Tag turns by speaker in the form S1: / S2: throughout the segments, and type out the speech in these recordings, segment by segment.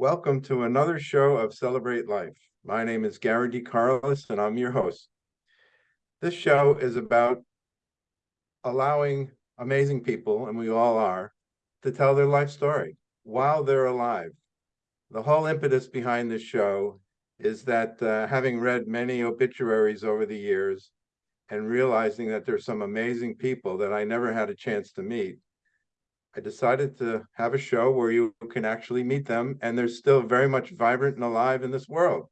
S1: Welcome to another show of Celebrate Life. My name is Gary D. Carlos and I'm your host. This show is about allowing amazing people, and we all are, to tell their life story while they're alive. The whole impetus behind this show is that uh, having read many obituaries over the years and realizing that there's some amazing people that I never had a chance to meet, I decided to have a show where you can actually meet them and they're still very much vibrant and alive in this world.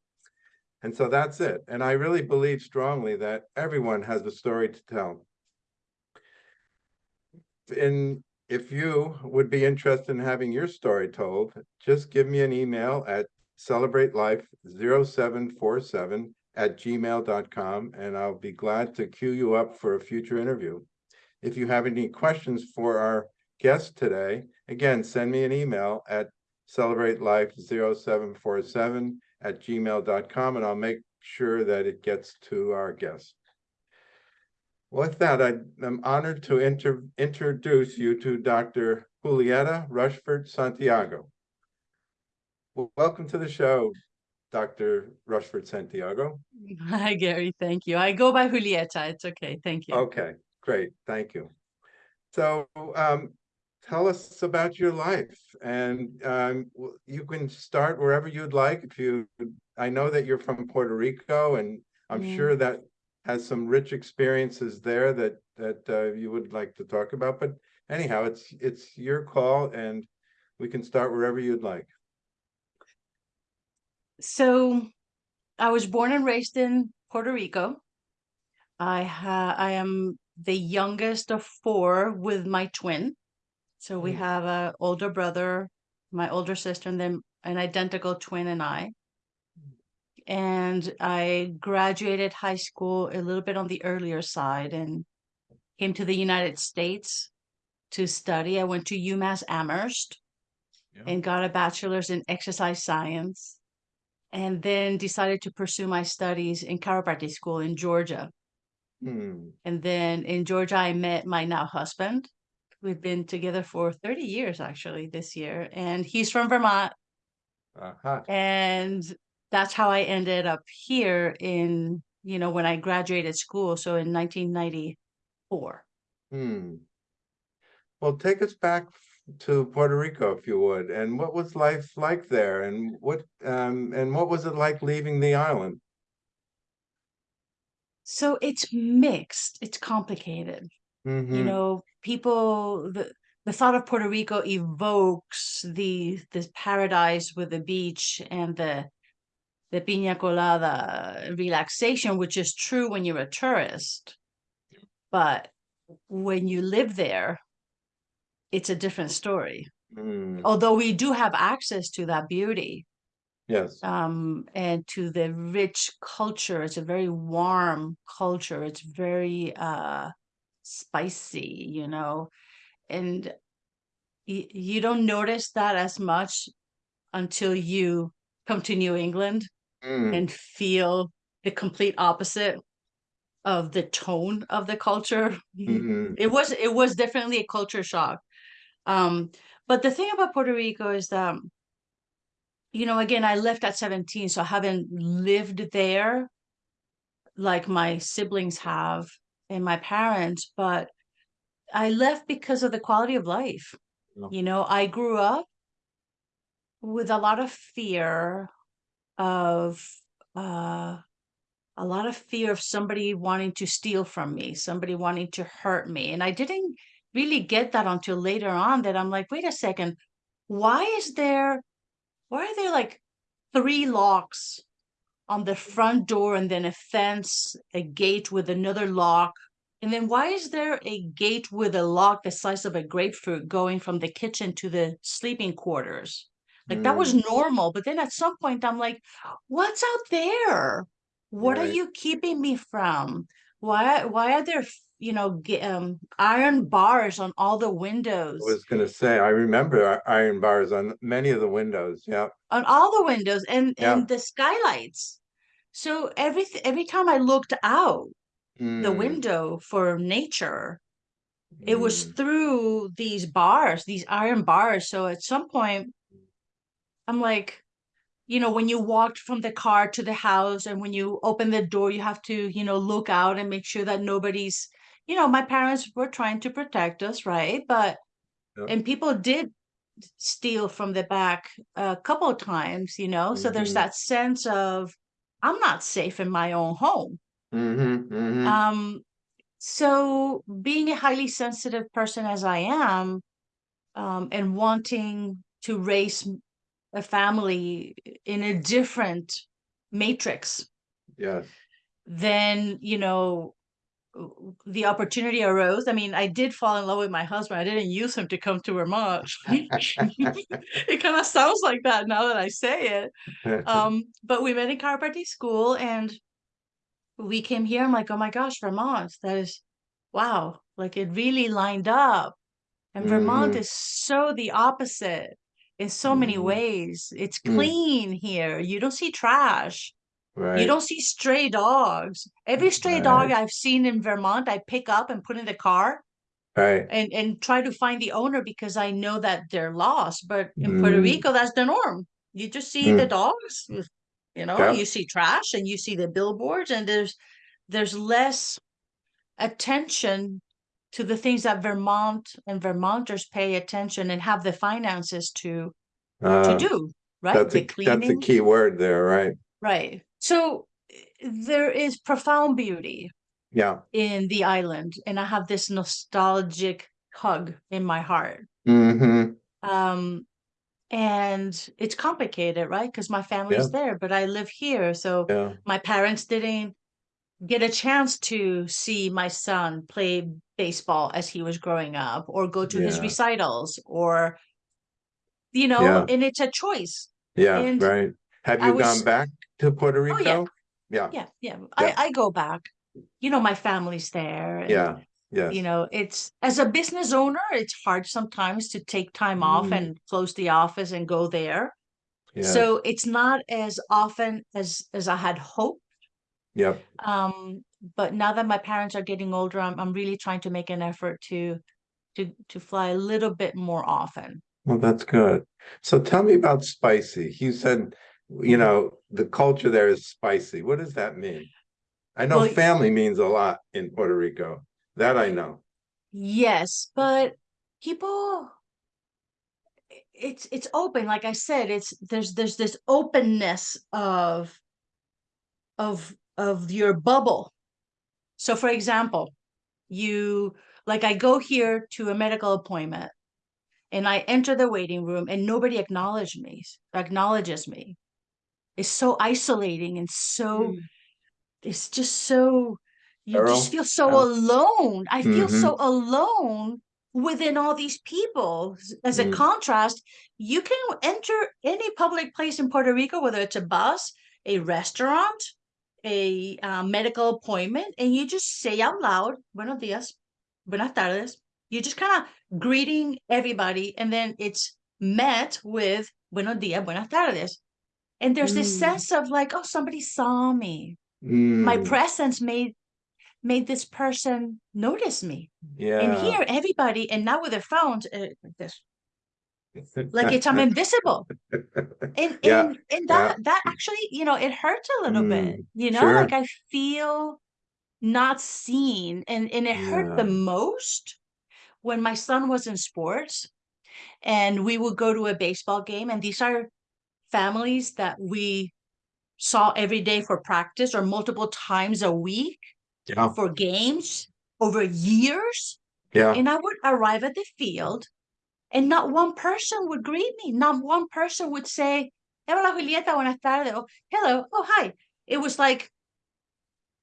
S1: And so that's it. And I really believe strongly that everyone has a story to tell. And if you would be interested in having your story told, just give me an email at celebratelife0747 at gmail.com and I'll be glad to queue you up for a future interview. If you have any questions for our guest today, again, send me an email at celebratelife0747 at gmail.com and I'll make sure that it gets to our guest. With that, I am honored to inter introduce you to Dr. Julieta Rushford Santiago. Well, welcome to the show, Dr. Rushford Santiago.
S2: Hi, Gary. Thank you. I go by Julieta. It's okay. Thank you.
S1: Okay, great. Thank you. So um, tell us about your life and um, you can start wherever you'd like. If you, I know that you're from Puerto Rico and I'm
S2: Yeah.
S1: sure that has some rich experiences there that that uh, you would like to talk about. But anyhow, it's it's your call and we can start wherever you'd like.
S2: So I was born and raised in Puerto Rico. I ha I am the youngest of four with my twin. So we
S1: Mm.
S2: have a older brother, my older sister, and then an identical twin and I. And I graduated high school a little bit on the earlier side and came to the United States to study. I went to UMass Amherst
S1: Yeah.
S2: and got a bachelor's in exercise science and then decided to pursue my studies in chiropractic school in Georgia.
S1: Hmm.
S2: And then in Georgia, I met my now husband. We've been together for 30 years actually this year, and he's from Vermont.
S1: Aha.
S2: And that's how I ended up here in, you know, when I graduated school. So in 1994.
S1: Hmm. Well, take us back to Puerto Rico, if you would, and what was life like there, and what um and what was it like leaving the island?
S2: So it's mixed, it's complicated. You
S1: Mm-hmm.
S2: know, people the the thought of Puerto Rico evokes the this paradise with the beach and the the piña colada relaxation, which is true when you're a tourist. But when you live there, it's a different story.
S1: Mm,
S2: Although we do have access to that beauty
S1: yes.
S2: um, and to the rich culture. It's a very warm culture. It's very uh, spicy, you know, and you don't notice that as much until you come to New England
S1: Mm,
S2: and feel the complete opposite of the tone of the culture.
S1: mhm,
S2: It was it was definitely a culture shock. Um, but the thing about Puerto Rico is that, you know, again, I left at 17, so I haven't lived there like my siblings have and my parents, but I left because of the quality of life.
S1: Yeah.
S2: You know, I grew up with a lot of fear of uh a lot of fear of somebody wanting to steal from me, somebody wanting to hurt me. And I didn't really get that until later on that I'm like, wait a second, why is there why are there like three locks on the front door and then a fence, a gate with another lock? And then why is there a gate with a lock the size of a grapefruit going from the kitchen to the sleeping quarters? Like that was
S1: mm,
S2: normal, but then at some point I'm like, what's out there? What are
S1: right.
S2: you keeping me from? Why why are there, you know, g- um, iron bars on all the windows?
S1: I
S2: windows?
S1: was gonna say, I remember i- iron bars on many of the windows. Yeah.
S2: On all the windows and
S1: Yeah.
S2: and the skylights. So every every time I looked out the
S1: Mm,
S2: window for nature, it was
S1: mm,
S2: through these bars, these iron bars. So at some point I'm like, you know, when you walked from the car to the house and when you open the door, you have to, you know, look out and make sure that nobody's, you know, my parents were trying to protect us, right? But,
S1: Yep.
S2: and people did steal from the back a couple of times, you know? So there's
S1: Mhm.
S2: that sense of, I'm not safe in my own home.
S1: Mm-hmm, mm-hmm,
S2: Um, so being a highly sensitive person as I am, um, and wanting to raise a family in a different matrix,
S1: yes.
S2: then, you know, the opportunity arose. I mean, I did fall in love with my husband. I didn't use him to come to Vermont. it kind of sounds like that now that I say it. Um, but we met in chiropractic school and we came here. I'm like, oh my gosh, Vermont, that is wow, like it really lined up. And Vermont
S1: Mhm.
S2: is so the opposite in so many
S1: Mhm.
S2: ways. It's
S1: Mm.
S2: clean here. You don't see trash. You don't see stray dogs. Every stray dog I've seen in Vermont, I pick up and put in the car
S1: right.
S2: and, and try to find the owner because I know that they're lost. But in Puerto
S1: Mm.
S2: Rico, that's the norm. You just see the
S1: Mm.
S2: dogs, you know,
S1: Yeah.
S2: you see trash and you see the billboards and there's there's less attention to the things that Vermont and Vermonters pay attention and have the finances to to
S1: Uh,
S2: do, right?
S1: That's
S2: The
S1: a, that's a key word there, right?
S2: right? So there is profound beauty
S1: Yeah.
S2: in the island, and I have this nostalgic hug in my heart.
S1: Mm-hmm,
S2: Um, and it's complicated, right? Because my family's there, but I live here, so
S1: yeah,
S2: my parents didn't get a chance to see my son play baseball as he was growing up or go to his recitals or you know
S1: Yeah.
S2: and it's a choice
S1: yeah,
S2: And
S1: right. Have
S2: I
S1: you
S2: was-
S1: gone back to Puerto
S2: Oh.
S1: Rico? Yeah,
S2: yeah yeah
S1: Yeah.
S2: I, I go back you know my family's there and,
S1: yeah, yes.
S2: you know it's as a business owner it's hard sometimes to take time off
S1: Mm.
S2: and close the office and go there
S1: yes,
S2: so it's not as often as as i had hoped
S1: Yep,
S2: um but now that my parents are getting older i'm, I'm really trying to make an effort to to to fly a little bit more often
S1: well, that's good. So tell me about spicy. You said, you know, the culture there is spicy. What does that mean? I know
S2: Well,
S1: family means a lot in Puerto Rico. That I know.
S2: yes but people it's it's open like i said it's there's there's this openness of of of your bubble so for example you like i go here to a medical appointment and i enter the waiting room and nobody acknowledges me acknowledges me it's so isolating and so it's just so you
S1: Earl?
S2: just feel so
S1: Yeah.
S2: alone i feel
S1: Mhm.
S2: so alone within all these people S- as a
S1: Mm.
S2: contrast you can enter any public place in puerto rico whether it's a bus a restaurant a uh, medical appointment and you just say out loud buenos dias buenas tardes you're just kind of greeting everybody and then it's met with buenos dias buenas tardes and there's this
S1: Mm.
S2: sense of like oh somebody saw me. My
S1: Mm,
S2: presence made made this person notice me.
S1: Yeah.
S2: and here everybody and now with their phones uh, like this like it's i'm invisible. And
S1: Yeah,
S2: and and that that actually you know it hurts a little bit
S1: Mm,
S2: you know?
S1: sure.
S2: like i feel not seen and and it hurt the most when my son was in sports and we would go to a baseball game and these are families that we saw every day for practice or multiple times a week
S1: Yeah,
S2: for games over years
S1: yeah,
S2: and I would arrive at the field and not one person would greet me. Not one person would say, Hola Julieta, buenas tardes. Or, Hello, oh hi. It was like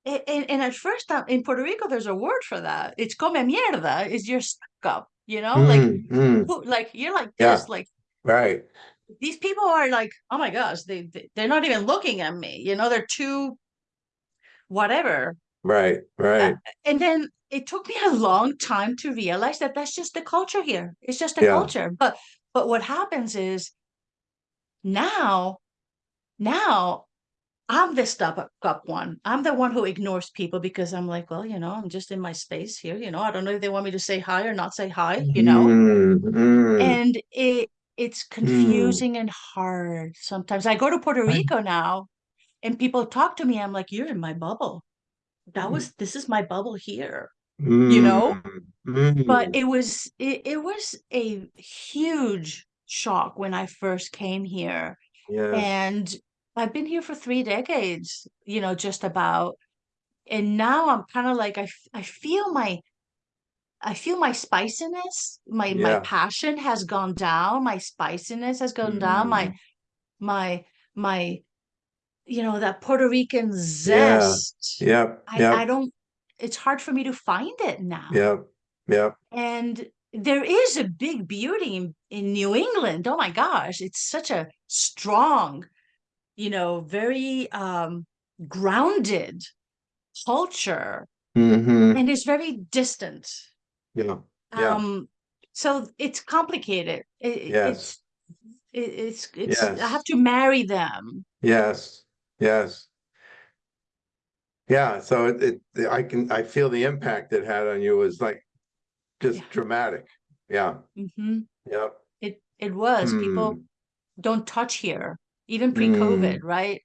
S2: and, and at first time in Puerto Rico, there's a word for that. It's come mierda, is you're stuck up, you know, like
S1: Mm, mm,
S2: like you're like
S1: Yeah.
S2: this, like
S1: right,
S2: these people are like, oh my gosh, they, they they're not even looking at me, you know, they're too whatever.
S1: right, right.
S2: and then it took me a long time to realize that that's just the culture here. It's just a
S1: Yeah.
S2: culture. But but what happens is now now i'm the stuck up one. I'm the one who ignores people because i'm like well you know i'm just in my space here you know. I don't know if they want me to say hi or not say hi you know?
S1: Mm, mm,
S2: and it it's confusing and hard sometimes. I go to Puerto
S1: I-
S2: Rico now and people talk to me. I'm like, you're in my bubble. That
S1: Mm.
S2: was this is my bubble here. you know?
S1: Mm,
S2: But
S1: mm,
S2: it was it, it was a huge shock when I first came here.
S1: yes,
S2: And I've been here for three decades, you know, just about. And now I'm kind of like I, I feel my I feel my spiciness, my my passion has gone down, my spiciness has gone down, my
S1: Mm,
S2: my my you know that Puerto Rican
S1: Yeah.
S2: zest.
S1: Yep,
S2: I I don't it's hard for me to find it now.
S1: yep, yep.
S2: And there is a big beauty in, in New England. Oh my gosh, it's such a strong, you know, very um grounded culture
S1: hmm
S2: and it's very distant.
S1: Yeah, yeah,
S2: Um so it's complicated. It,
S1: Yes.
S2: it's it, it's it's I have to marry them.
S1: yes, yes. Yeah, so it, it, I can, I feel the impact it had on you was like just
S2: Yeah.
S1: dramatic. Yeah, Mm
S2: -hmm.
S1: yep.
S2: It it was. People
S1: Mm,
S2: don't touch here, even
S1: Mm.
S2: pre-COVID, right?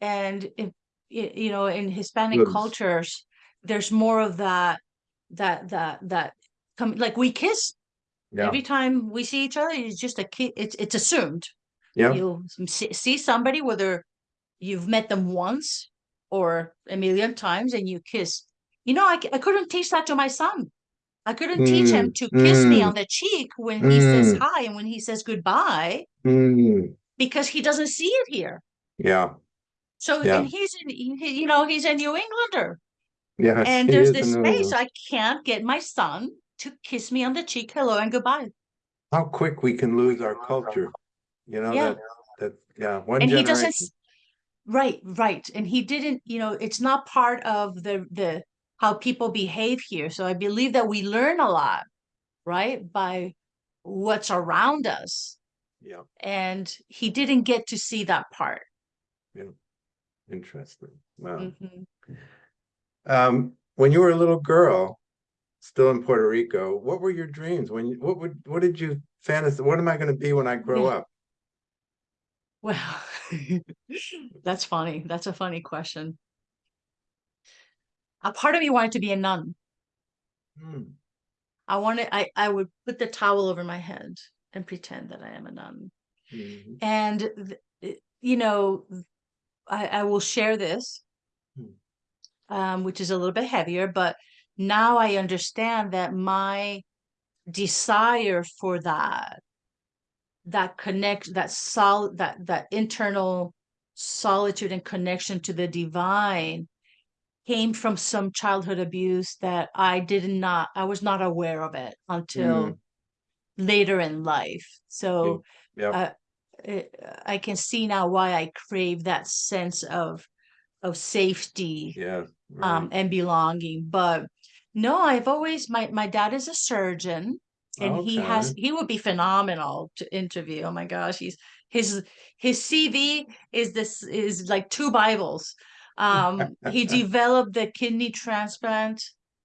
S2: And if you know, in Hispanic
S1: Goods.
S2: cultures, there's more of that, that, that, that, come like we kiss
S1: Yeah,
S2: every time we see each other. It's just a. It's it's assumed.
S1: yeah,
S2: You'll see, see somebody whether you've met them once or a million times, and you kiss. You know, i, I couldn't teach that to my son. I couldn't teach him
S1: Mm,
S2: to kiss me
S1: mm,
S2: on the cheek when he says
S1: mm.
S2: hi and when he says goodbye
S1: mm,
S2: because he doesn't see it here.
S1: yeah,
S2: So
S1: Yeah.
S2: and he's in you know he's a New Englander
S1: yes.
S2: and there's this space I can't get my son to kiss me on the cheek, hello and goodbye.
S1: How quick we can lose our culture, you know,
S2: Yeah.
S1: that, that, yeah, one
S2: And he doesn't right, right. And he didn't, you know, it's not part of the the how people behave here. So I believe that we learn a lot, right, by what's around us.
S1: Yeah,
S2: And he didn't get to see that part. Yeah.
S1: Interesting. Wow.
S2: Mhm.
S1: Um, when you were a little girl, still in Puerto Rico, what were your dreams? When, what would, what did you fantasize? What am I gonna be when I grow
S2: Yeah.
S1: up?
S2: Well, that's funny. That's a funny question. A part of me wanted to be a nun.
S1: Hmm,
S2: I wanted, I, I would put the towel over my head and pretend that I am a nun.
S1: mhm,
S2: And, th- you know, I, I will share this,
S1: Hmm.
S2: Um, which is a little bit heavier, but now I understand that my desire for that, that connect, that sol, that, that internal solitude and connection to the divine came from some childhood abuse that I did not, I was not aware of it until later in life. So
S1: Yep,
S2: uh, it, I can see now why I crave that sense of of safety
S1: yeah,
S2: um, and belonging. But no, I've always my my dad is a surgeon, and he has he would be phenomenal to interview. Oh my gosh, he's his his CV is this is like two Bibles. Um, he developed the kidney transplant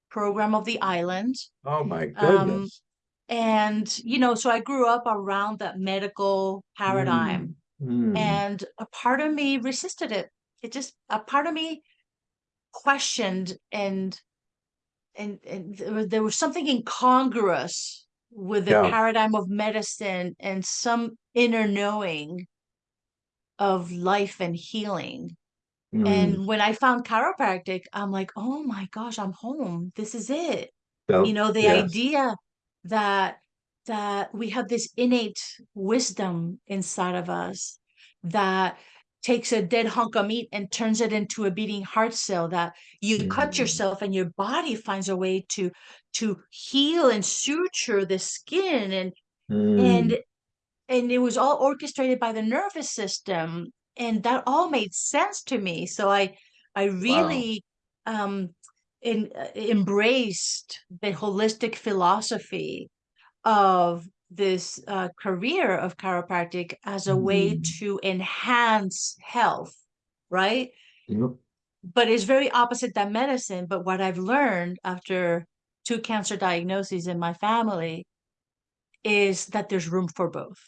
S2: program of the island.
S1: Oh, my
S2: Um,
S1: goodness.
S2: And, you know, so I grew up around that medical paradigm,
S1: Mm, mm,
S2: and a part of me resisted it. It just, a part of me questioned and and and there was, there was something incongruous with the
S1: Yeah.
S2: paradigm of medicine and some inner knowing of life and healing.
S1: mm.
S2: And when I found chiropractic, I'm like, oh my gosh, I'm home. This is it.
S1: So,
S2: you know the
S1: yes,
S2: idea that that we have this innate wisdom inside of us that takes a dead hunk of meat and turns it into a beating heart cell that you cut
S1: Mm.
S2: yourself and your body finds a way to to heal and suture the skin and
S1: mm,
S2: and and it was all orchestrated by the nervous system and that all made sense to me. So i i really um in, uh, embraced the holistic philosophy of this uh, career of chiropractic as a way
S1: Mm.
S2: to enhance health right
S1: yep,
S2: but it's very opposite than medicine but what i've learned after two cancer diagnoses in my family is that there's room for both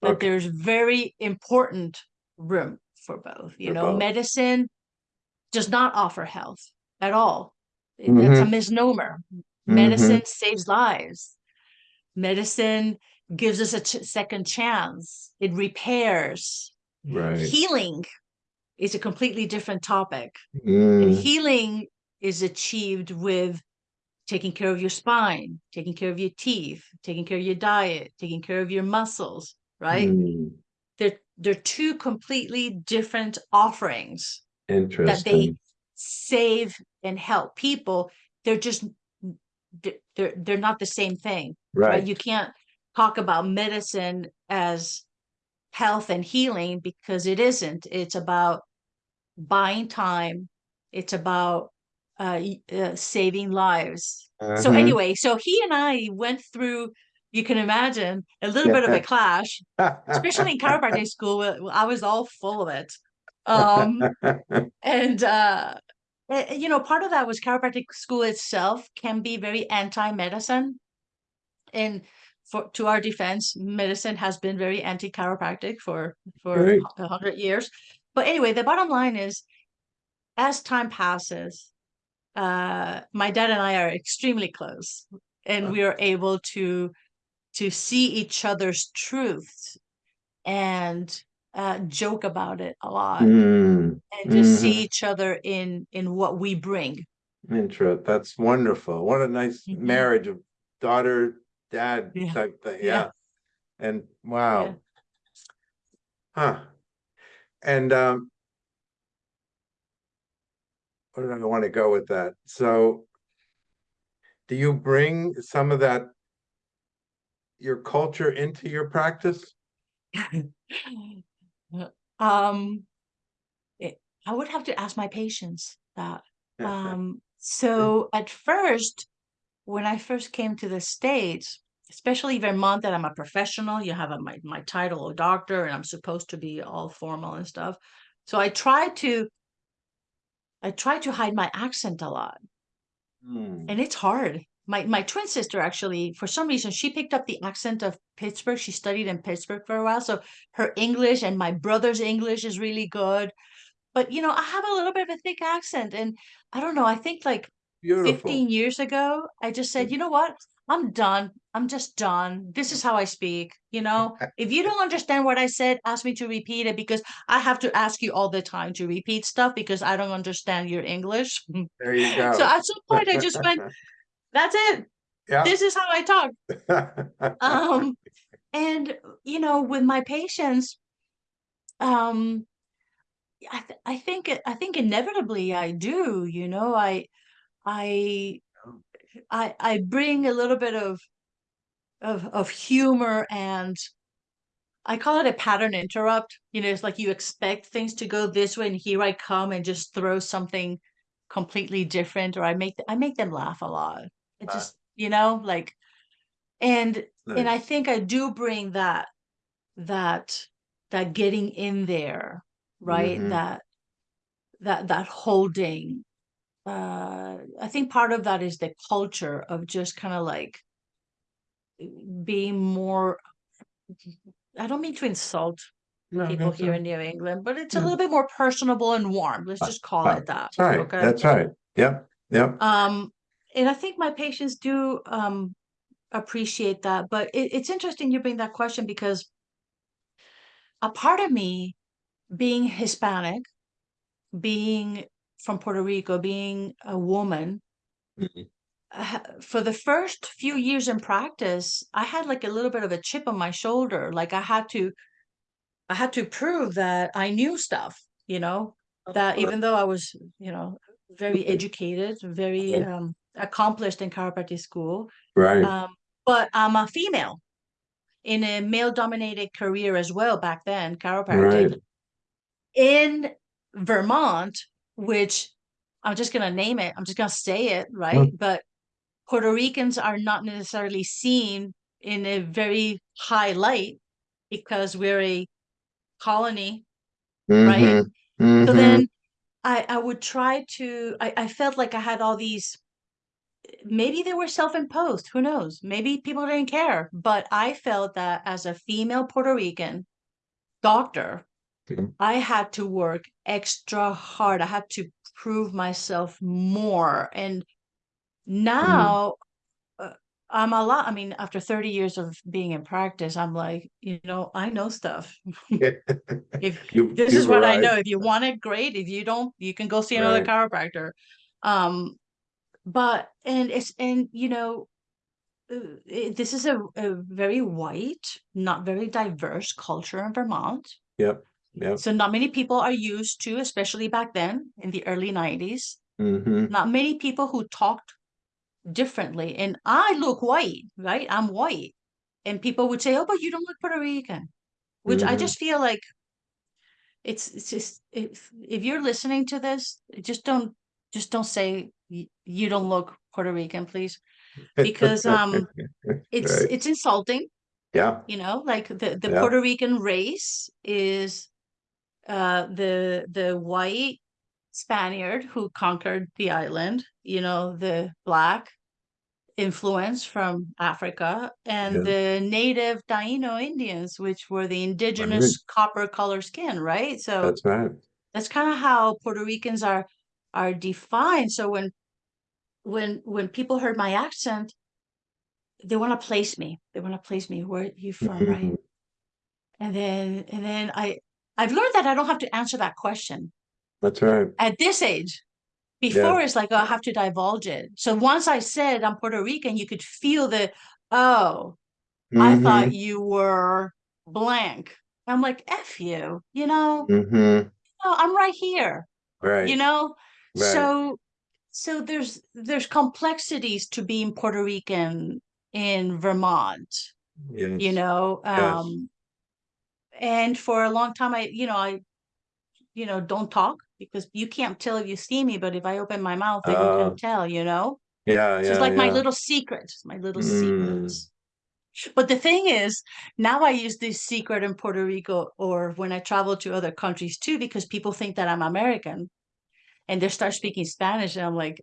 S2: but
S1: Okay.
S2: there's very important room for both. You
S1: For
S2: know,
S1: both.
S2: medicine does not offer health at all. It- That's a
S1: Mhm.
S2: misnomer.
S1: Mhm.
S2: Medicine saves lives. Medicine gives us a ch- second chance. It repairs.
S1: Right.
S2: Healing is a completely different topic.
S1: Mm,
S2: healing is achieved with taking care of your spine, taking care of your teeth, taking care of your diet, taking care of your muscles, right?
S1: mm,
S2: They're they're two completely different offerings that they save and help people. They're just they're they're, they're not the same thing, right? You can't talk about medicine as health and healing because it isn't. It's about buying time. It's about uh, uh, saving lives. So
S1: Uh-huh.
S2: anyway, so he and I went through. You can imagine a little bit of a clash, especially in chiropractic school. I was all full of it. Um, and uh you know part of that was chiropractic school itself can be very anti-medicine. And for to our defense medicine has been very anti-chiropractic for for
S1: Right.
S2: a hundred years. But anyway the bottom line is as time passes uh my dad and i are extremely close and we are able to to see each other's truths. And uh joke about it a lot
S1: Mm,
S2: and just see
S1: mhm.
S2: each other in in what we bring
S1: Intro, that's wonderful. What a nice
S2: Mhm.
S1: marriage of daughter, dad
S2: Yeah.
S1: type thing,
S2: Yeah.
S1: yeah. And wow. Huh. And um. Where do I want to go with that? So. Do you bring some of that? Your culture into your practice?
S2: um it, i would have to ask my patients that. Um so at first when i first came to the states especially vermont that i'm a professional you have a, my, my title of doctor and i'm supposed to be all formal and stuff. So i try to i try to hide my accent a lot.
S1: Hmm,
S2: and it's hard. My my twin sister actually, for some reason, she picked up the accent of Pittsburgh. She studied in Pittsburgh for a while, so her English and my brother's English is really good. But you know, I have a little bit of a thick accent, and I don't know. I think like
S1: Beautiful.
S2: 15 years ago, I just said, you know what? I'm done. I'm just done. This is how I speak. You know, if you don't understand what I said, ask me to repeat it because I have to ask you all the time to repeat stuff because I don't understand your English.
S1: There you go.
S2: So at some point, I just went, that's it.
S1: Yeah.
S2: This is how I talk. Um, and you know, with my patients, um, I th- I think I think inevitably I do. You know, I I I I bring a little bit of of of humor and I call it a pattern interrupt. You know, it's like you expect things to go this way, and here I come and just throw something completely different, or I make I make them laugh a lot. It just you know like, and and I think I do bring that that that getting in there, right?
S1: Mhm.
S2: That that that holding. Uh, I think part of that is the culture of just kind of like being more. I don't mean to insult
S1: No,
S2: people here
S1: all-
S2: in New England, but it's a
S1: Mm.
S2: little bit more personable and warm. Let's just call
S1: ah,
S2: it that.
S1: Right,
S2: Okay.
S1: that's right. Yep, yep.
S2: Um, and I think my patients do um appreciate that. But it, it's interesting you bring that question because a part of me, being Hispanic, being from Puerto Rico, being a woman,
S1: Mhm.
S2: uh, for the first few years in practice, I had like a little bit of a chip on my shoulder. Like I had to, I had to prove that I knew stuff, you know, that even though I was, you know, very educated, very
S1: Right.
S2: um, accomplished in chiropractic school,
S1: Right,
S2: um, but I'm a female in a male-dominated career as well back then, chiropractic
S1: right.
S2: in Vermont, which I'm just gonna name it. I'm just gonna say it, right? But Puerto Ricans are not necessarily seen in a very high light because we're a colony. Right?
S1: Mhm,
S2: So then I I would try to I, I felt like I had all these maybe they were self-imposed, who knows? Maybe people didn't care, but I felt that as a female Puerto Rican doctor,
S1: Mhm.
S2: I had to work extra hard. I had to prove myself more. And now uh, I'm a lot, I mean, after 30 years of being in practice, I'm like, you know, I know stuff. If
S1: You-
S2: this is what I know. If you want it, great. If you don't, you can go see another
S1: Right.
S2: chiropractor. Um, but and it's and you know, uh, it, this is a, a very white, not very diverse culture in Vermont.
S1: Yep, yep.
S2: So not many people are used to, especially back then in the early 90s,
S1: hmm
S2: not many people who talked differently. And I look white, right? I'm white. And people would say, "Oh, but you don't look Puerto Rican," which I
S1: Mhm.
S2: just feel like it's it's just if if you're listening to this, just don't just don't say y- you don't look Puerto Rican, please, because um it's
S1: Right.
S2: it's insulting,
S1: Yeah,
S2: you know, like the the
S1: Yeah.
S2: Puerto Rican race is uh the the white Spaniard who conquered the island, you know, the black influence from Africa and
S1: Yeah.
S2: the native Taino Indians, which were the indigenous copper color skin, right? So
S1: that's right.
S2: that's kind of how Puerto Ricans are are defined. So when when when people heard my accent, they want to place me. They want to place me. Where are you from, right?
S1: Mhm.
S2: And then and then I I've learned that I don't have to answer that question
S1: That's right.
S2: at this age. Before it's like oh, I have to divulge it. So once I said I'm Puerto Rican, you could feel the oh, I thought you were blank. I'm like, F you, you know,
S1: Mm-hmm.
S2: no, I'm right here,
S1: Right.
S2: you know?
S1: Right.
S2: So so there's there's complexities to being Puerto Rican in Vermont, you
S1: Yes.
S2: know.
S1: Yes.
S2: Um and for a long time I, you know, I you know, don't talk because you can't tell if you see me, but if I open my mouth, then you
S1: Uh,
S2: can tell, you know?
S1: Yeah,
S2: So it's
S1: yeah,
S2: like my little secret, my little
S1: Mm.
S2: secrets. But the thing is, now I use this secret in Puerto Rico or when I travel to other countries too, because people think that I'm American and they start speaking Spanish. And I'm like,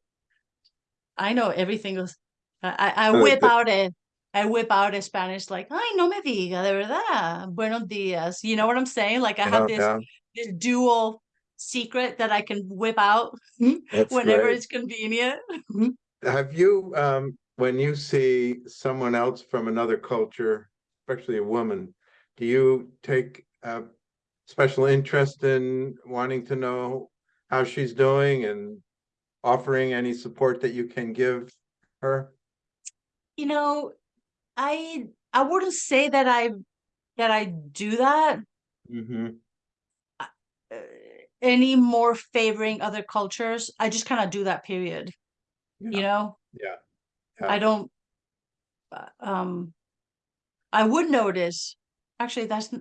S2: I know everything else. I, I whip out a I whip out a Spanish like, ay, no me diga, de verdad. Buenos dias. You know what I'm saying? Like I
S1: Yeah,
S2: have this
S1: yeah.
S2: this dual secret that I can whip out
S1: That's
S2: whenever
S1: great.
S2: it's convenient.
S1: Have you, um, when you see someone else from another culture, especially a woman, do you take a special interest in wanting to know how she's doing and offering any support that you can give her?
S2: You know, I I wouldn't say that I that I do that
S1: hmm
S2: uh, any more favoring other cultures. I just kind of do that period. You know,
S1: yeah.
S2: I don't uh, um I would notice actually that's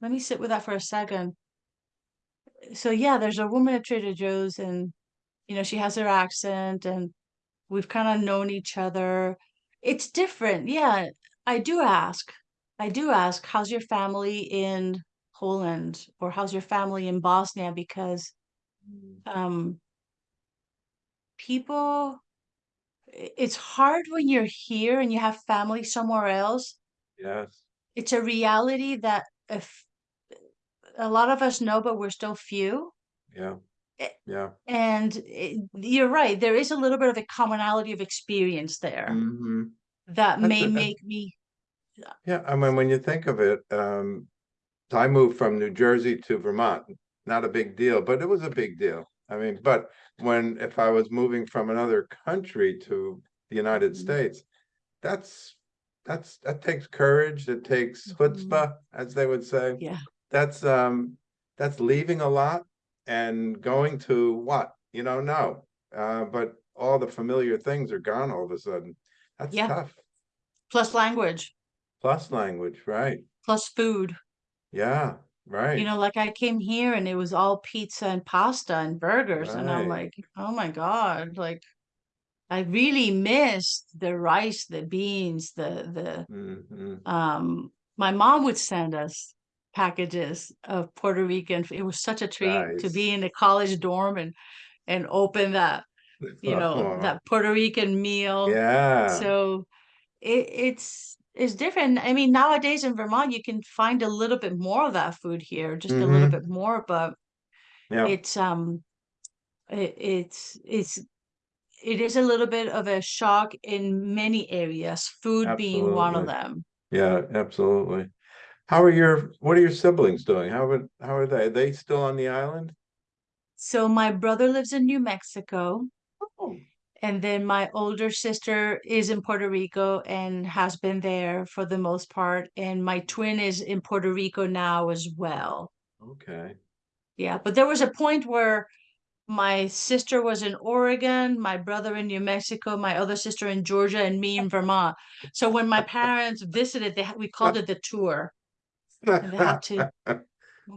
S2: let me sit with that for a second. So yeah, there's a woman at Trader Joe's and you know she has her accent and we've kind of known each other. It's different. Yeah, I do ask. I do ask, how's your family in Poland or how's your family in Bosnia? Because um people it's hard when you're here and you have family somewhere else.
S1: Yes,
S2: It's a reality that if a lot of us know, but we're still few.
S1: yeah,
S2: Eh,
S1: yeah.
S2: And it, you're right, there is a little bit of a commonality of experience there
S1: hmm
S2: that
S1: That's
S2: may
S1: a-
S2: make me
S1: Yeah, I mean, when you think of it, um, I moved from New Jersey to Vermont, not a big deal, but it was a big deal. I mean, but when, if I was moving from another country to the United
S2: Mhm.
S1: States, that's, that's, that takes courage, it takes chutzpah, as they would say.
S2: Yeah.
S1: That's, um, that's leaving a lot and going to what, you know, no. Uh, but all the familiar things are gone all of a sudden. That's
S2: Yeah.
S1: tough.
S2: plus language,
S1: Plus language, right?
S2: plus food.
S1: Yeah, right.
S2: You know, like I came here and it was all pizza and pasta and burgers, and I'm
S1: Right.
S2: like, oh my God, like I really missed the rice, the beans, the the
S1: Mhm.
S2: um my mom would send us packages of Puerto Rican. It was such a treat to be in a college dorm and and open that you know, that Puerto Rican meal.
S1: Yeah,
S2: So it, it's it's different. I mean, nowadays in Vermont, you can find a little bit more of that food here, just a little
S1: Mhm.
S2: bit more, but
S1: yeah,
S2: it's um it, it's it's it is a little bit of a shock in many areas, food being one of them.
S1: yeah, absolutely. How are your, what are your siblings doing? How are, how are they? Are they still on the island?
S2: So my brother lives in New Mexico,
S1: Oh,
S2: and then my older sister is in Puerto Rico and has been there for the most part, and my twin is in Puerto Rico now as well.
S1: Okay,
S2: Yeah, but there was a point where my sister was in Oregon, my brother in New Mexico, my other sister in Georgia, and me in Vermont. So when my parents visited, they we called it the tour, they had to.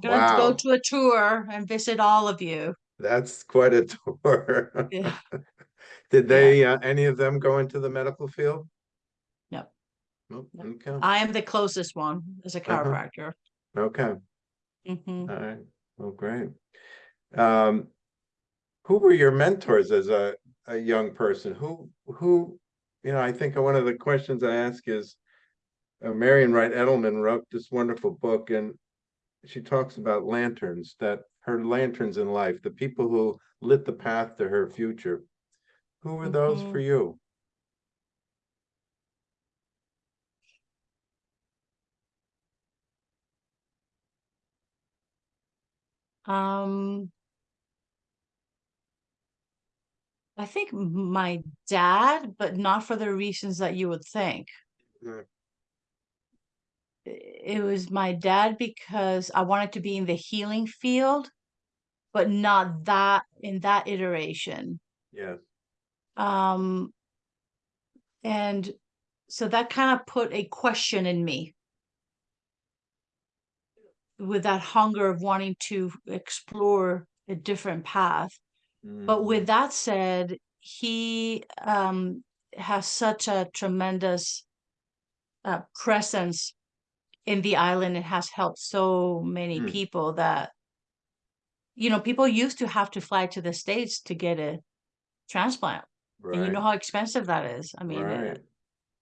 S2: Gonna have to go
S1: Wow.
S2: to a tour and visit all of you.
S1: that's quite a tour.
S2: Yeah,
S1: Did they, uh, any of them go into the medical field?
S2: no.
S1: Okay,
S2: I am the closest one as a
S1: Uh-huh.
S2: chiropractor.
S1: okay,
S2: hmm
S1: all right, well, great. Um, who were your mentors as a, a young person? Who, who, you know, I think one of the questions I ask is, uh, Marian Wright Edelman wrote this wonderful book and she talks about lanterns, that her lanterns in life, the people who lit the path to her future. Who were those
S2: Mhm.
S1: for you?
S2: Um, I think my dad, but not for the reasons that you would think.
S1: Mm.
S2: It was my dad because I wanted to be in the healing field, but not that in that iteration.
S1: Yes,
S2: Um, and so that kind of put a question in me with that hunger of wanting to explore a different path. But
S1: Mhm.
S2: with that said, he um, has such a tremendous uh, presence in the island. It has helped so many
S1: Mm.
S2: people that, you know, people used to have to fly to the States to get a transplant. And you know how expensive that is. I mean,
S1: right,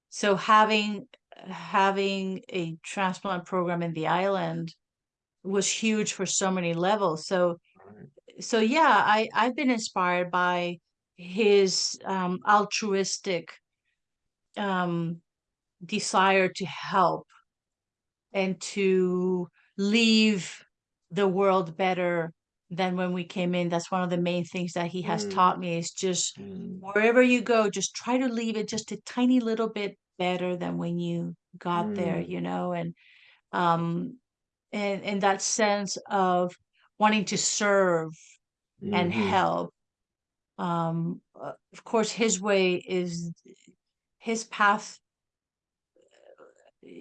S2: so having having a transplant program in the island was huge for so many levels. So
S1: right.
S2: so yeah, I I've been inspired by his um, altruistic um, desire to help and to leave the world better than when we came in. That's one of the main things that he has taught
S1: Mm,
S2: me is just
S1: mm,
S2: wherever you go, just try to leave it just a tiny little bit better than when you got there,
S1: mm,
S2: you know, and um and and that sense of wanting to serve and
S1: mhm,
S2: help. Um, uh, of course, his way is his path.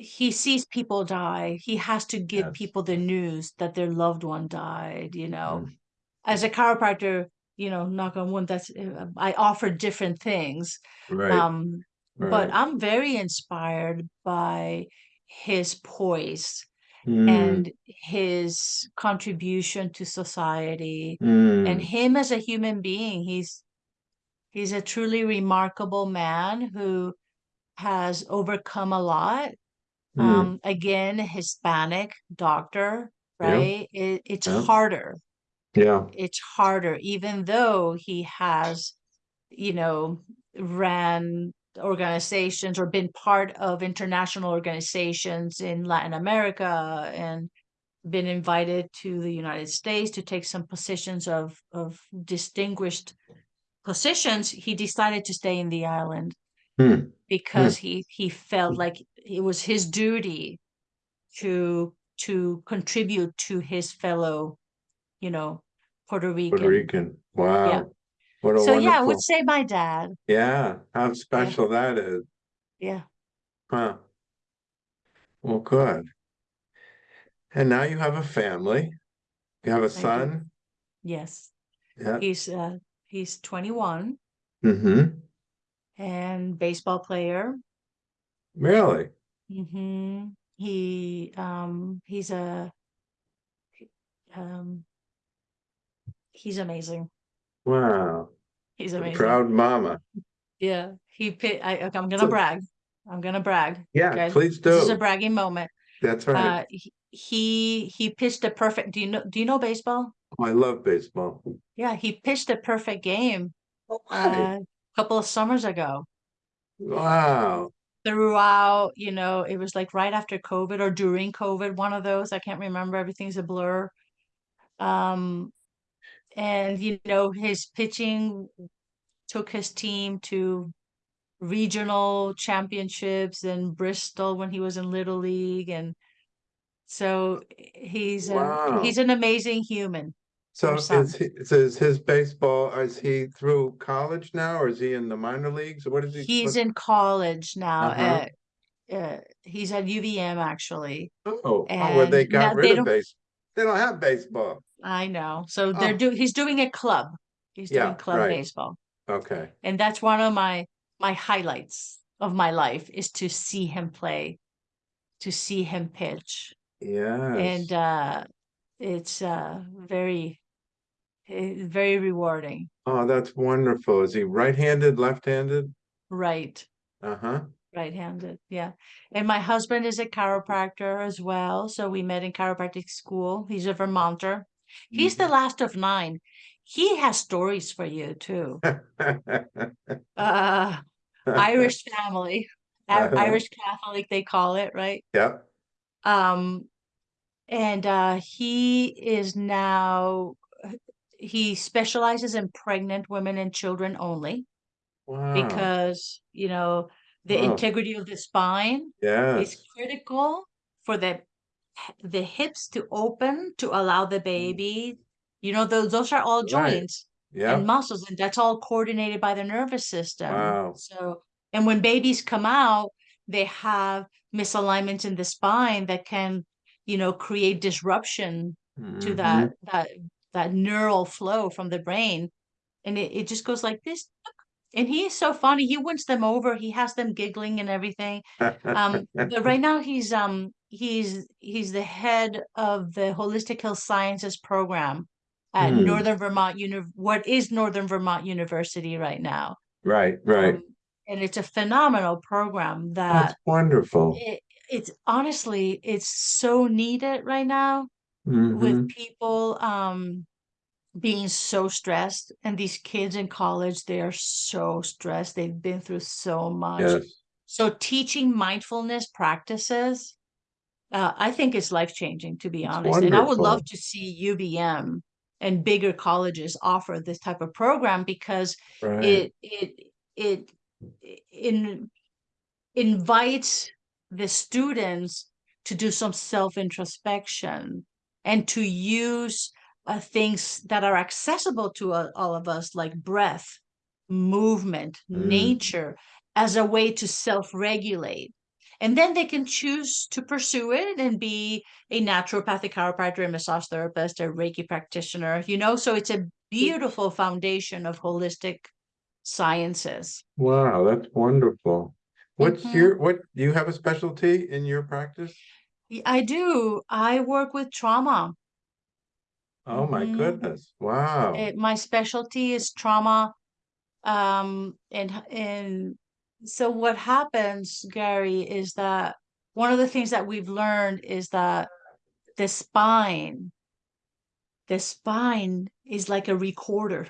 S2: He sees people die. He has to give
S1: Yes.
S2: people the news that their loved one died, you know.
S1: mm,
S2: As a chiropractor, you know, knock on wood, that's uh, I offer different things.
S1: Right,
S2: Um, but. I'm very inspired by his poise
S1: Mm,
S2: and his contribution to society and
S1: mm,
S2: him as a human being. He's he's a truly remarkable man who has overcome a lot.
S1: Mm,
S2: Um, again, Hispanic doctor,
S1: yeah,
S2: right? It, it's
S1: yeah,
S2: harder.
S1: yeah,
S2: It's harder, even though he has, you know, ran organizations or been part of international organizations in Latin America and been invited to the United States to take some positions of of distinguished positions, he decided to stay in the island
S1: mm,
S2: because
S1: mm,
S2: he he felt like it was his duty to to contribute to his fellow, you know, Puerto Rican.
S1: Puerto
S2: Rican.
S1: Rican,
S2: Yeah.
S1: wow, what a
S2: So yeah, I would say my dad.
S1: yeah, how
S2: Yeah,
S1: special that is,
S2: yeah,
S1: huh? Well, good. And now you have a family, you have a
S2: I do.
S1: son,
S2: Yes.
S1: yeah,
S2: He's uh he's 21
S1: mm-hmm,
S2: and baseball player.
S1: really?
S2: Mm-hmm. He um he's a um he's amazing.
S1: Wow,
S2: He's amazing.
S1: Proud mama.
S2: Yeah, he pit. I. I'm gonna
S1: So-
S2: brag. I'm gonna brag.
S1: Yeah,
S2: Okay,
S1: please
S2: This is a bragging moment.
S1: That's right.
S2: Uh, he- he he pitched a perfect. Do you know? Do you know baseball?
S1: Oh, I love baseball.
S2: Yeah, he pitched a perfect game
S1: Okay.
S2: uh, a couple of summers ago.
S1: Wow.
S2: Throughout, you know, it was like right after COVID or during COVID, one of those. I can't remember. Everything's a blur. Um, and you know, his pitching took his team to regional championships in Bristol when he was in Little League, and so he's a, he's an amazing human.
S1: So
S2: some.
S1: is he, so is his baseball, is he through college now or is he in the minor leagues? What is he?
S2: He's in college now.
S1: Uh-huh.
S2: Uh, uh, he's at UVM actually.
S1: Oh, oh, well, they got
S2: now they
S1: rid of
S2: don't-
S1: They don't have baseball.
S2: I know. So they're
S1: Oh.
S2: do he's doing a club. He's
S1: Yeah,
S2: doing club
S1: right.
S2: baseball.
S1: Okay.
S2: And that's one of my my highlights of my life is to see him play, to see him pitch.
S1: Yeah.
S2: And uh it's uh very eh, very rewarding.
S1: Oh, that's wonderful. Is he right-handed, left-handed?
S2: Right.
S1: Uh-huh.
S2: Right-handed, yeah. And my husband is a chiropractor as well, so we met in chiropractic school. He's a Vermonter. He's the last of nine. He has stories for you too. Uh, Irish family,
S1: Uh-huh.
S2: Irish Catholic, they call it, right?
S1: Yep.
S2: Um, and uh, he is now, he specializes in pregnant women and children only
S1: Wow.
S2: because, you know, the
S1: Wow.
S2: integrity of the spine
S1: Yes.
S2: is critical for the the hips to open to allow the baby. You know, those those are all
S1: Mm. Right.
S2: joints and muscles, and that's all coordinated by the nervous system.
S1: Wow.
S2: So, and when babies come out, they have misalignments in the spine that can, you know, create disruption to
S1: Mhm.
S2: that that that neural flow from the brain, and it, it just goes like this. And he is so funny. He wins them over. He has them giggling and everything. Um, but right now he's um he's he's the head of the Holistic Health Sciences program at
S1: Hmm.
S2: Northern Vermont Uni what is Northern Vermont University right now.
S1: Right, right.
S2: Um, and it's a phenomenal program that
S1: That's wonderful.
S2: it, it's honestly it's so needed right now
S1: Mhm.
S2: with people um being so stressed and these kids in college they are so stressed they've been through so much
S1: Yes.
S2: so teaching mindfulness practices uh, i think it's life changing to be
S1: It's
S2: honest and i would love to see UVM and bigger colleges offer this type of program because
S1: Right.
S2: it it it in invites the students to do some self introspection and to use uh, things that are accessible to uh, all of us like breath movement
S1: Mm.
S2: nature as a way to self regulate and then they can choose to pursue it and be a naturopathic chiropractor, a massage therapist, a Reiki practitioner, you know, so it's a beautiful foundation of holistic sciences.
S1: Wow, that's wonderful. What's
S2: Mhm.
S1: your, what, do you have a specialty in your practice?
S2: Y- I do. I work with trauma.
S1: Oh, my
S2: Mhm.
S1: goodness. Wow.
S2: It, my specialty is trauma. Um, and h- and so what happens, Gary, is that one of the things that we've learned is that the spine, the spine is like a recorder,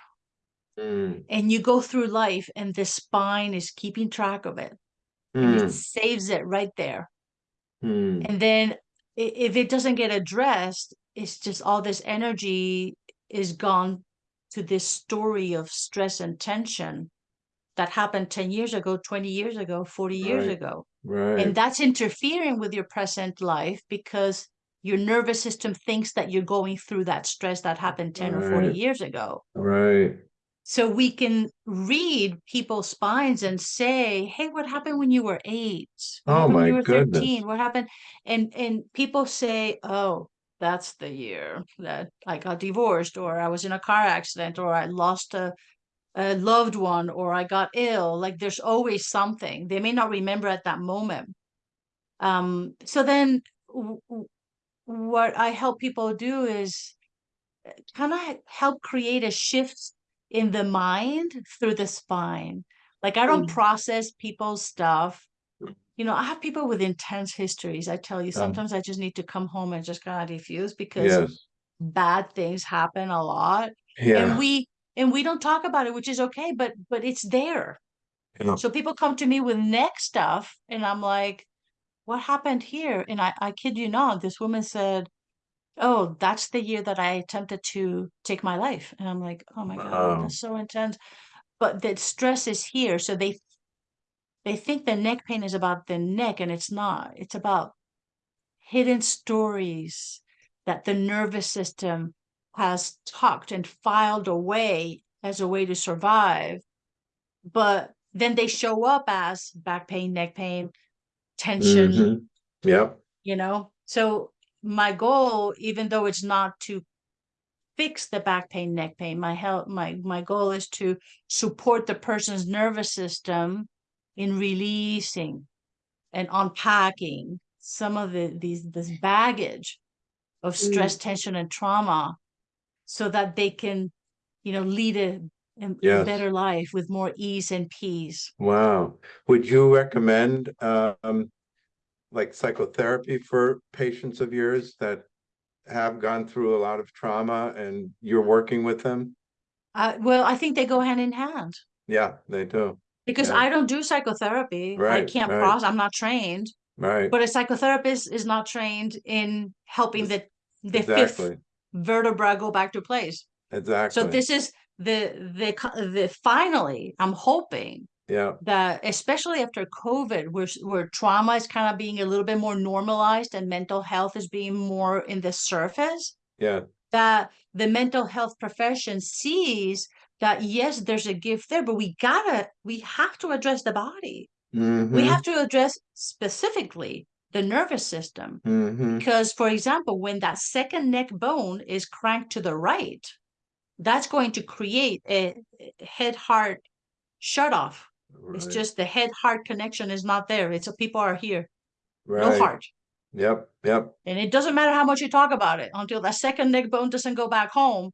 S1: Mm,
S2: and you go through life, and the spine is keeping track of it, and
S1: mm,
S2: it saves it right there.
S1: Mm.
S2: And then if it doesn't get addressed, it's just all this energy is gone to this story of stress and tension that happened 10 years ago, 20 years ago, 40 years
S1: Right.
S2: ago.
S1: Right.
S2: And that's interfering with your present life because your nervous system thinks that you're going through that stress that happened 10 or 40 years ago.
S1: Right.
S2: So we can read people's spines and say, "Hey, what happened when you were eight? What
S1: Oh my
S2: you were
S1: goodness.
S2: 13? What happened?" And and people say, "Oh, that's the year that I got divorced, or I was in a car accident, or I lost a a loved one, or I got ill." Like there's always something. They may not remember at that moment. Um, so then w- w- what I help people do is kind of help create a shift in the mind through the spine. Like I don't
S1: Mm.
S2: process people's stuff. You know, I have people with intense histories. I tell you,
S1: Um,
S2: sometimes I just need to come home and just kind of defuse because
S1: Yes,
S2: bad things happen a lot. And we and we don't talk about it, which is okay, but but it's there.
S1: yeah,
S2: So people come to me with neck stuff, and I'm like, what happened here? And I, I kid you not, this woman said, Oh, that's the year that I attempted to take my life. And I'm like, oh my God,
S1: Wow.
S2: that's so intense. But the stress is here. So they they think the neck pain is about the neck, and it's not. It's about hidden stories that the nervous system has tucked and filed away as a way to survive. But then they show up as back pain, neck pain, tension,
S1: mhm, yep,
S2: you know? So my goal, even though it's not to fix the back pain, neck pain, my help, my my goal is to support the person's nervous system in releasing and unpacking some of the these this baggage of stress, tension, and trauma so that they can, you know, lead a, a
S1: Yes.
S2: better life with more ease and peace.
S1: wow. Would you recommend, um, like psychotherapy for patients of yours that have gone through a lot of trauma and you're working with them?
S2: Uh, well, I think they go hand in hand
S1: Yeah, they do,
S2: because
S1: Yeah.
S2: I don't do psychotherapy.
S1: Right, I
S2: can't
S1: right.
S2: process. I'm not trained.
S1: right,
S2: But a psychotherapist is not trained in helping the the fifth vertebra go back to place.
S1: Exactly.
S2: So this is the the the finally, I'm hoping
S1: yeah,
S2: that especially after COVID, where where trauma is kind of being a little bit more normalized and mental health is being more in the surface,
S1: yeah,
S2: that the mental health profession sees that yes, there's a gift there, but we gotta we have to address the body. We
S1: mhm,
S2: have to address specifically the nervous system.
S1: mhm,
S2: Because, for example, when that second neck bone is cranked to the right, that's going to create a head heart shut off. It's just the head heart connection is not there. It's a people are here, no heart.
S1: yep, yep,
S2: And it doesn't matter how much you talk about it until that second neck bone doesn't go back home,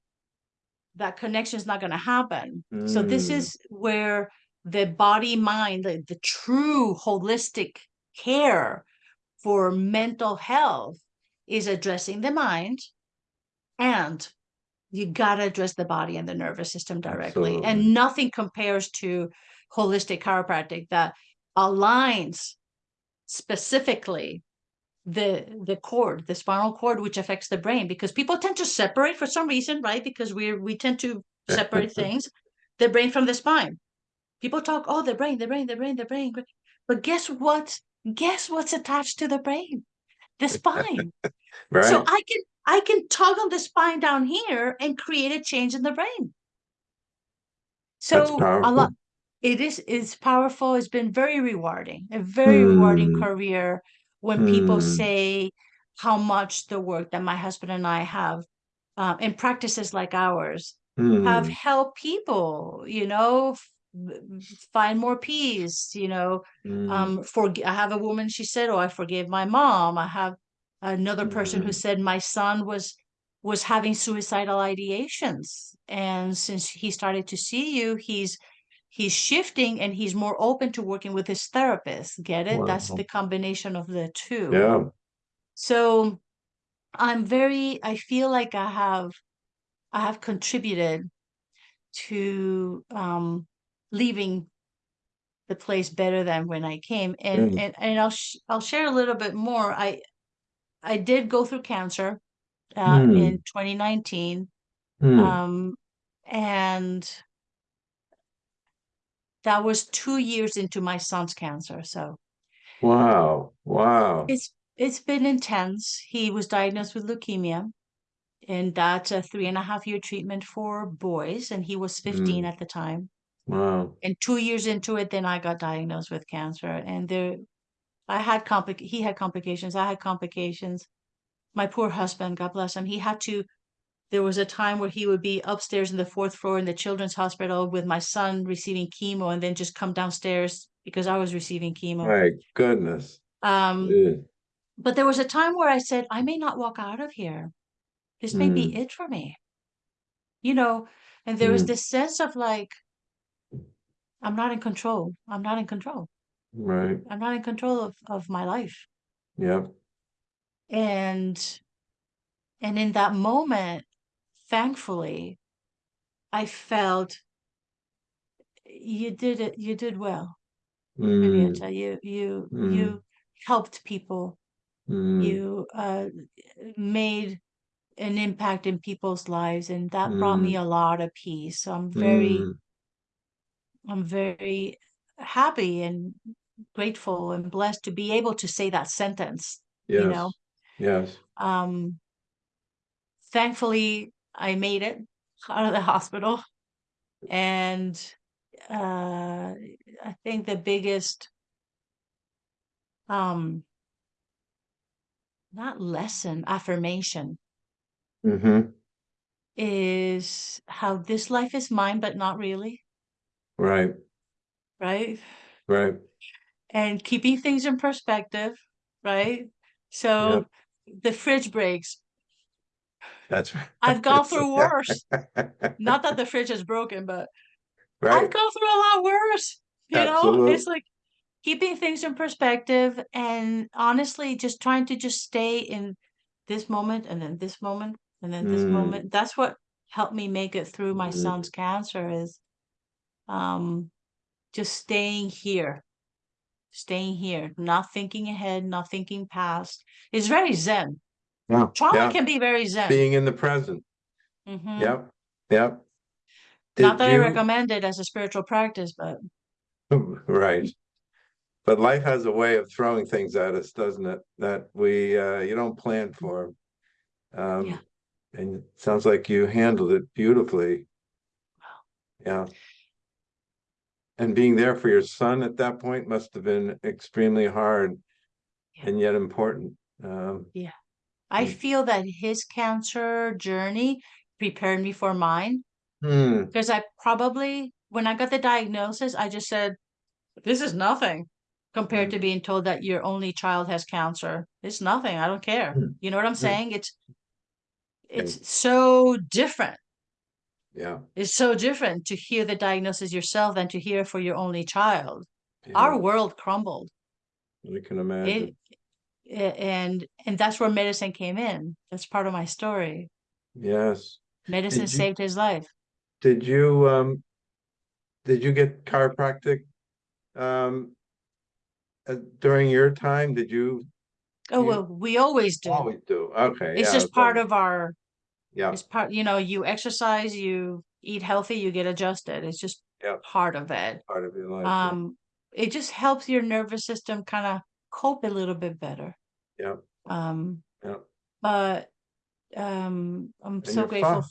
S2: that connection is not going to happen. So, this
S1: Mm.
S2: is where the body mind, the, the true holistic care for mental health is addressing the mind and you got to address the body and the nervous system directly
S1: Absolutely.
S2: and nothing compares to holistic chiropractic that aligns specifically the the cord the spinal cord which affects the brain because people tend to separate for some reason right? Because we're we tend to separate things the brain from the spine. People talk oh the brain the brain the brain the brain. But guess what? Guess what's attached to the brain? The spine.
S1: Right.
S2: so I can I can on the spine down here and create a change in the brain. So a lot it is it's powerful. It's been very rewarding, a very rewarding
S1: Mm.
S2: career when people
S1: Mm.
S2: say how much the work that my husband and I have um, in practices like ours have
S1: Mm,
S2: helped people, you know, f- find more peace, you know,
S1: mm,
S2: um for i have a woman she said oh i forgave my mom i have another person who
S1: Mm.
S2: said my son was was having suicidal ideations and since he started to see you he's he's shifting and he's more open to working with his therapist get it that's the combination of the two
S1: yeah,
S2: so i'm very i feel like i have i have contributed to um leaving the place better than when I came. And
S1: Mm.
S2: and and I'll sh- I'll share a little bit more. I I did go through cancer uh,
S1: Mm.
S2: in 2019,
S1: Mm.
S2: um, and that was two years into my son's cancer. So
S1: Wow, wow,
S2: it's it's been intense. He was diagnosed with leukemia, and that's a three and a half year treatment for boys, and he was 15
S1: Mm.
S2: at the time.
S1: wow,
S2: And two years into it, then I got diagnosed with cancer, and there I had complic he had complications, I had complications. My poor husband, God bless him, he had to there was a time where he would be upstairs in the fourth floor in the children's hospital with my son receiving chemo and then just come downstairs because I was receiving chemo.
S1: my goodness.
S2: Um, but there was a time where I said, I may not walk out of here. This may be
S1: Mm.
S2: it for me. You know, And there was
S1: Mm.
S2: this sense of like, I'm not in control. I'm not in control.
S1: Right,
S2: I'm not in control of, of my life.
S1: yeah,
S2: And and in that moment, thankfully, I felt you did it, you did well,
S1: mm.
S2: You you
S1: Mm.
S2: you helped people.
S1: mm,
S2: You uh made an impact in people's lives, and that brought me a lot of peace. So I'm very
S1: mm,
S2: I'm very happy and grateful and blessed to be able to say that sentence.
S1: yes,
S2: You know,
S1: yes,
S2: um, thankfully I made it out of the hospital, and uh, I think the biggest, um, not lesson, affirmation
S1: mm-hmm,
S2: is how this life is mine, but not really,
S1: right,
S2: right?
S1: right,
S2: and keeping things in perspective, right? So the fridge breaks.
S1: That's right.
S2: I've gone through worse. Not that the fridge is broken, but I've gone through a lot worse. You know, it's like keeping things in perspective and honestly just trying to just stay in this moment and then this moment and then this
S1: Mm.
S2: moment. That's what helped me make it through my
S1: Mm.
S2: son's cancer is um just staying here staying here, not thinking ahead, not thinking past. It's very zen.
S1: Yeah,
S2: Trauma
S1: yeah,
S2: can be very zen.
S1: being in the present,
S2: Mhm.
S1: yep, yep.
S2: Not
S1: Did
S2: that I recommend it as a spiritual practice, but
S1: Right. But life has a way of throwing things at us, doesn't it? That we, uh, you don't plan for. Um,
S2: Yeah.
S1: and it sounds like you handled it beautifully. Yeah. And being there for your son at that point must have been extremely hard
S2: Yeah.
S1: and yet important. Um,
S2: I
S1: Mm.
S2: feel that his cancer journey prepared me for mine
S1: hmm,
S2: because I probably, when I got the diagnosis, I just said, this is nothing compared
S1: Mm.
S2: to being told that your only child has cancer. It's nothing. I don't care.
S1: Mm.
S2: You know what I'm saying? It's, it's so different.
S1: yeah.
S2: It's so different to hear the diagnosis yourself than to hear for your only child.
S1: yeah,
S2: Our world crumbled.
S1: I can imagine.
S2: It, and and that's where medicine came in. That's part of my story.
S1: Yes.
S2: Medicine
S1: you-
S2: saved his life.
S1: Did you, um, did you get chiropractic? Um, uh, during your time, did you
S2: Oh,
S1: Yeah.
S2: well, we always do.
S1: always do? Okay.
S2: It's
S1: yeah,
S2: just part of our,
S1: Yeah,
S2: it's part, you know, you exercise, you eat healthy, you get adjusted. It's just
S1: Yeah.
S2: part of it.
S1: part of your life. yeah.
S2: Um, it just helps your nervous system kind of cope a little bit better.
S1: Yeah.
S2: Um,
S1: Yeah.
S2: but um, I'm
S1: And
S2: so
S1: your
S2: grateful.
S1: fa-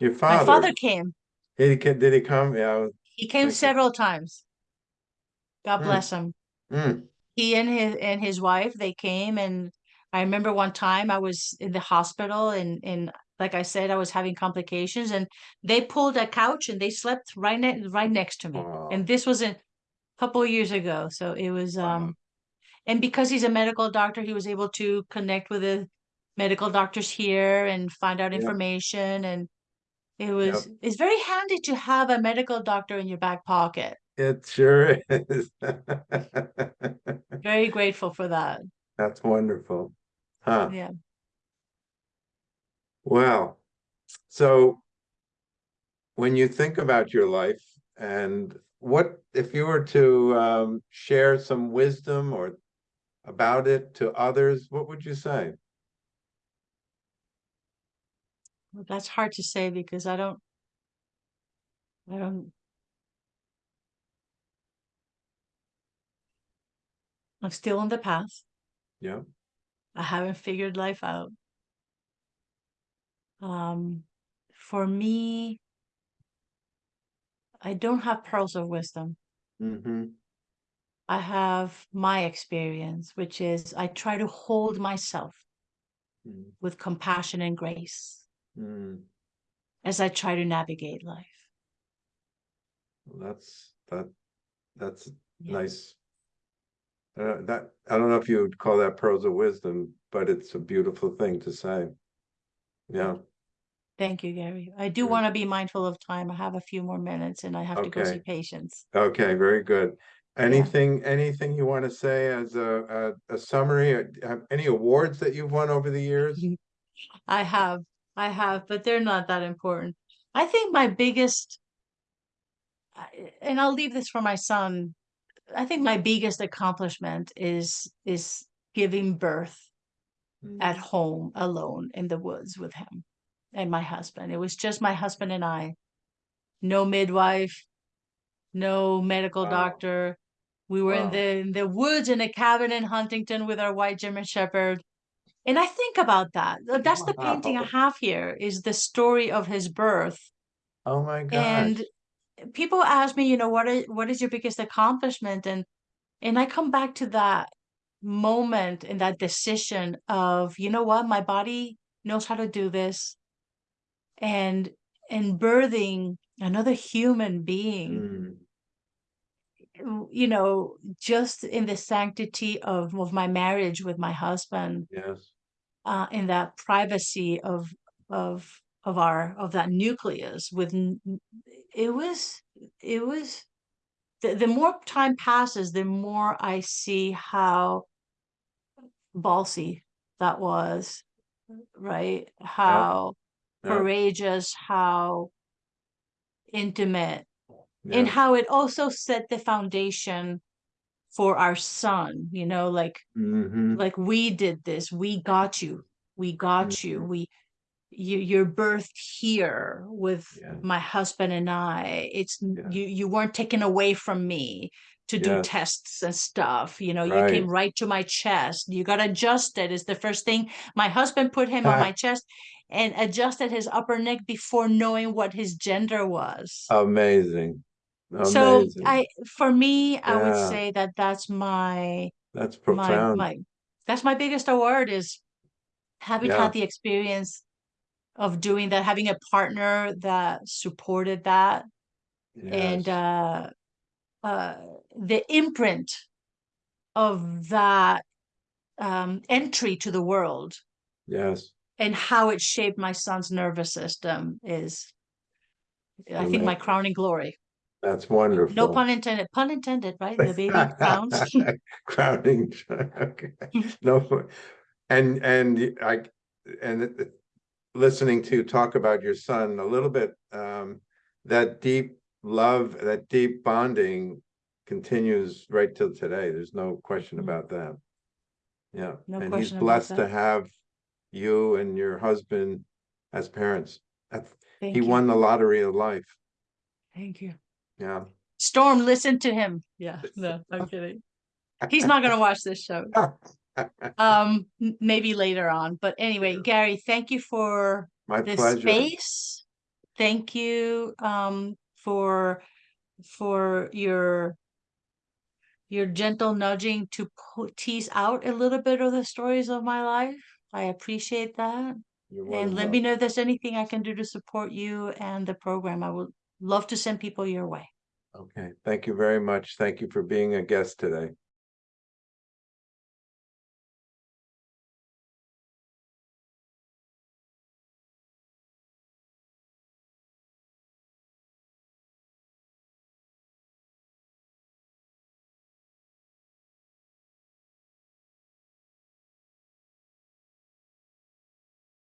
S1: Your
S2: My
S1: father,
S2: father came.
S1: did he, ca- did he come? Yeah.
S2: He came
S1: Thank you.
S2: several times. God
S1: Hmm.
S2: bless him.
S1: Mm,
S2: He and his and his wife, they came and I remember one time I was in the hospital and and like I said, I was having complications and they pulled a couch and they slept right ne right next to me.
S1: Wow.
S2: And this was a couple years ago. So it was um and because he's a medical doctor, he was able to connect with the medical doctors here and find out
S1: Yep.
S2: information and it was it's very handy to have a medical doctor in your back pocket.
S1: It sure is.
S2: Very grateful for that.
S1: That's wonderful. Huh,
S2: Yeah.
S1: well, so when you think about your life and what, if you were to um share some wisdom or about it to others, what would you say?
S2: Well, That's hard to say because I don't I don't I'm still on the path.
S1: Yeah,
S2: I haven't figured life out. Um, for me, I don't have pearls of wisdom.
S1: mm-hmm,
S2: I have my experience, which is I try to hold myself
S1: mm,
S2: with compassion and grace
S1: mm.
S2: as I try to navigate life.
S1: Well, That's, that, that's
S2: Yeah.
S1: nice. Uh, that, I don't know if you would call that pearls of wisdom, but it's a beautiful thing to say. Yeah,
S2: Thank you, Gary. I do
S1: Good.
S2: want to be mindful of time. I have a few more minutes and I have to go see patients.
S1: Okay, very good. Anything, anything you want to say as a, a, a summary? Uh, Have any awards that you've won over the years?
S2: I have, I have, but they're not that important. I think my biggest, and I'll leave this for my son. I think my biggest accomplishment is is giving birth at home alone in the woods with him and my husband. It was just my husband and I. No midwife, no medical
S1: Wow.
S2: doctor. We were in the in the woods in a cabin in Huntington with our white German Shepherd. And I think about that. That's the painting I have here is the story of his birth.
S1: Oh, my god.
S2: And people ask me, you know, what is what is your biggest accomplishment? And and I come back to that moment and that decision of, you know what, my body knows how to do this. And and birthing another human being,
S1: Mm,
S2: you know, just in the sanctity of, of my marriage with my husband,
S1: Yes,
S2: uh, in that privacy of of of our of that nucleus with it was it was the, the more time passes the more i see how ballsy that was right? How
S1: yeah,
S2: courageous how intimate and how it also set the foundation for our son you know like
S1: Mhm,
S2: like we did this we got you we got you
S1: Mhm.
S2: we you you're birthed here with
S1: Yeah.
S2: my husband and i it's
S1: Yeah.
S2: you you weren't taken away from me to do tests and stuff you know you came
S1: Right.
S2: right to my chest you got adjusted is the first thing my husband put him on my chest and adjusted his upper neck before knowing what his gender was
S1: Amazing.
S2: So
S1: Amazing.
S2: i for me i would
S1: Yeah.
S2: say that that's my
S1: That's
S2: my
S1: profound.
S2: my that's my biggest award is having
S1: Yeah.
S2: had the experience of doing that having a partner that supported that and
S1: Yes,
S2: uh uh the imprint of that um entry to the world
S1: yes.
S2: and how it shaped my son's nervous system is i think my
S1: Amazing.
S2: crowning glory
S1: That's wonderful.
S2: no pun intended pun intended right the baby crowns
S1: Crowning, okay. No, and, and I, and listening to talk about your son a little bit, um, that deep love, that deep bonding continues right till today. There's no question
S2: Mm.
S1: about that. Yeah,
S2: No
S1: and he's blessed to have you and your husband as parents. That's- He
S2: you
S1: won the lottery of life.
S2: thank you
S1: Yeah.
S2: storm listen to him. Yeah no i'm kidding. He's not going to watch this show. Um maybe later on but anyway
S1: Yeah.
S2: gary thank you for
S1: My
S2: this
S1: pleasure.
S2: space. Thank you um for for your your gentle nudging to po- tease out a little bit of the stories of my life. I appreciate that.
S1: You're
S2: and let me know if there's anything i can do to support you and the program. I would love to send people your way
S1: Okay, thank you very much. Thank you for being a guest today.